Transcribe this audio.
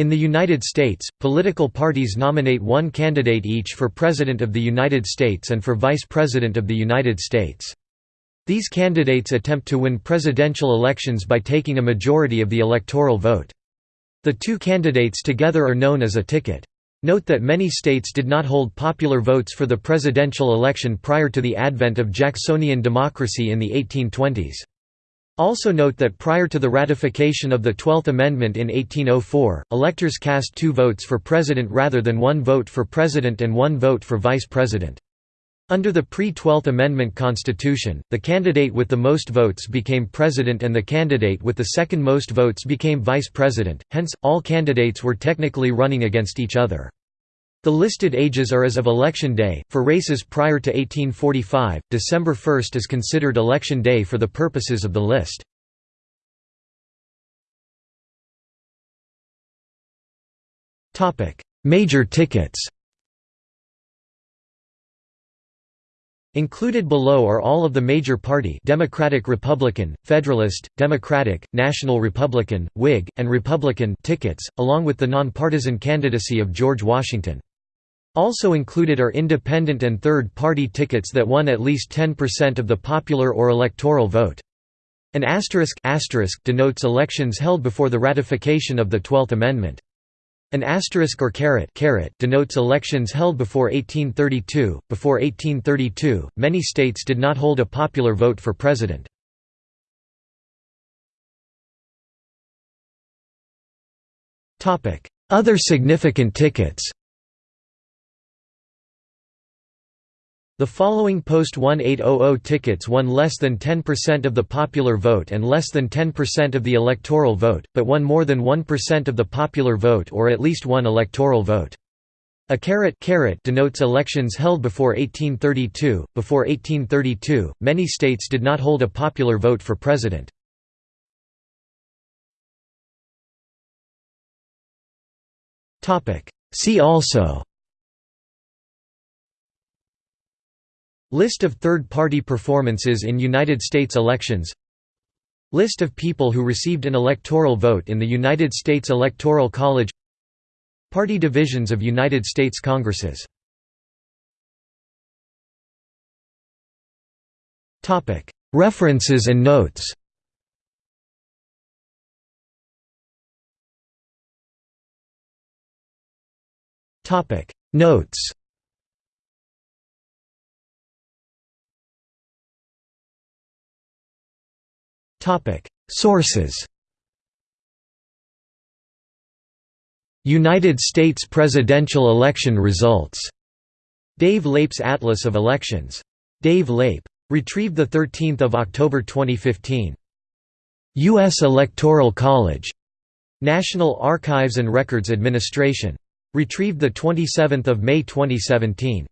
In the United States, political parties nominate one candidate each for President of the United States and for Vice President of the United States. These candidates attempt to win presidential elections by taking a majority of the electoral vote. The two candidates together are known as a ticket. Note that many states did not hold popular votes for the presidential election prior to the advent of Jacksonian democracy in the 1820s. Also note that prior to the ratification of the Twelfth Amendment in 1804, electors cast two votes for president rather than one vote for president and one vote for vice president. Under the pre-Twelfth Amendment Constitution, the candidate with the most votes became president and the candidate with the second most votes became vice president, hence, all candidates were technically running against each other. The listed ages are as of election day. For races prior to 1845, December 1 is considered election day for the purposes of the list. Major tickets. Included below are all of the major party Democratic Republican, Federalist, Democratic, National Republican, Whig, and Republican tickets, along with the nonpartisan candidacy of George Washington. Also included are independent and third-party tickets that won at least 10% of the popular or electoral vote. An asterisk, asterisk denotes elections held before the ratification of the Twelfth Amendment. An asterisk or caret, caret denotes elections held before 1832. Before 1832, many states did not hold a popular vote for president. Other significant tickets The following post-1800 tickets won less than 10% of the popular vote and less than 10% of the electoral vote, but won more than 1% of the popular vote or at least one electoral vote. A caret, caret denotes elections held before 1832. Before 1832, many states did not hold a popular vote for president. See also List of third-party performances in United States elections. List of people who received an electoral vote in the United States Electoral College. Party divisions of United States Congresses. References and notes. Notes Topic: Sources. United States presidential election results. Dave Leip's Atlas of Elections. Dave Leip. Retrieved 13 October 2015. U.S. Electoral College. National Archives and Records Administration. Retrieved 27 May 2017.